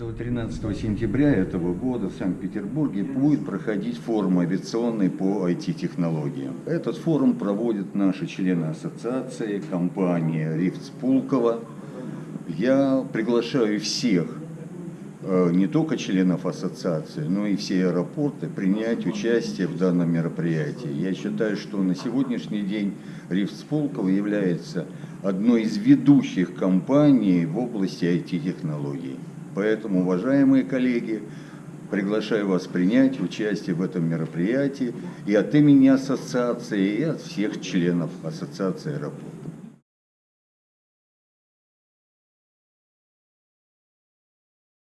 13 сентября этого года в Санкт-Петербурге будет проходить форум авиационный по IT-технологиям. Этот форум проводят наши члены ассоциации, компания «Рифт Пулково». Я приглашаю всех, э, не только членов ассоциации, но и все аэропорты принять участие в данном мероприятии. Я считаю, что на сегодняшний день «Рифт Пулково» является одной из ведущих компаний в области IT-технологий. Поэтому, уважаемые коллеги, приглашаю вас принять участие в этом мероприятии и от имени ассоциации, и от всех членов ассоциации аэропорта.